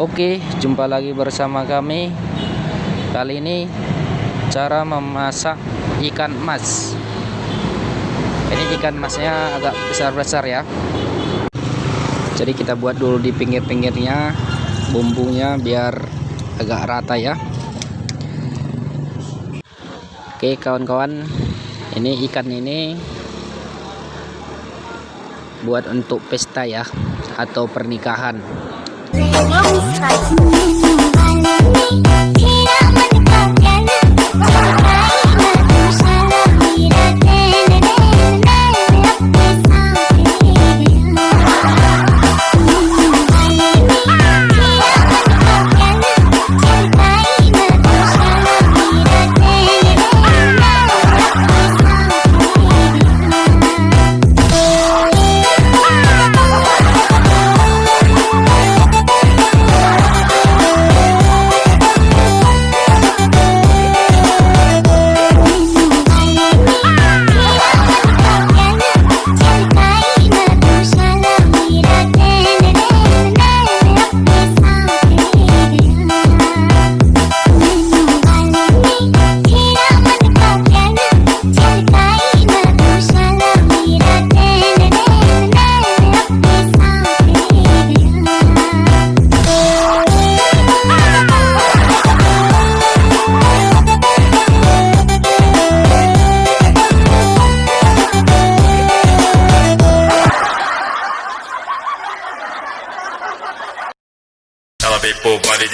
Oke, jumpa lagi bersama kami. Kali ini cara memasak ikan mas. Ini ikan masnya agak besar-besar ya. Jadi kita buat dulu di pinggir-pinggirnya bumbunya biar agak rata ya. Oke, kawan-kawan, ini ikan ini buat untuk pesta ya atau pernikahan. Where is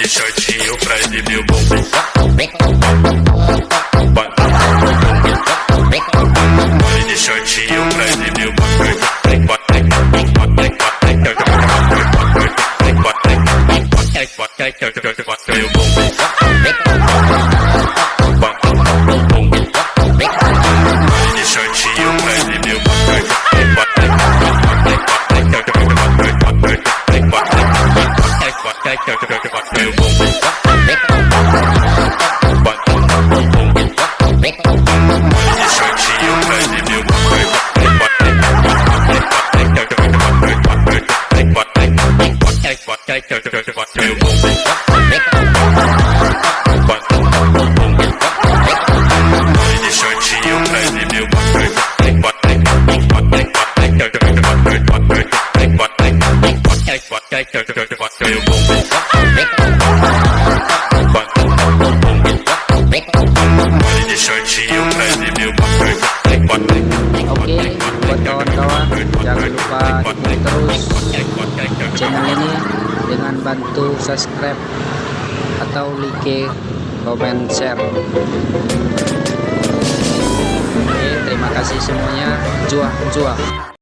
shortinho pra exibir o bumbum. Baile de shortinho dukung terus channel ini dengan bantu subscribe atau like, comment, share. Oke, terima kasih semuanya. Juah, juah.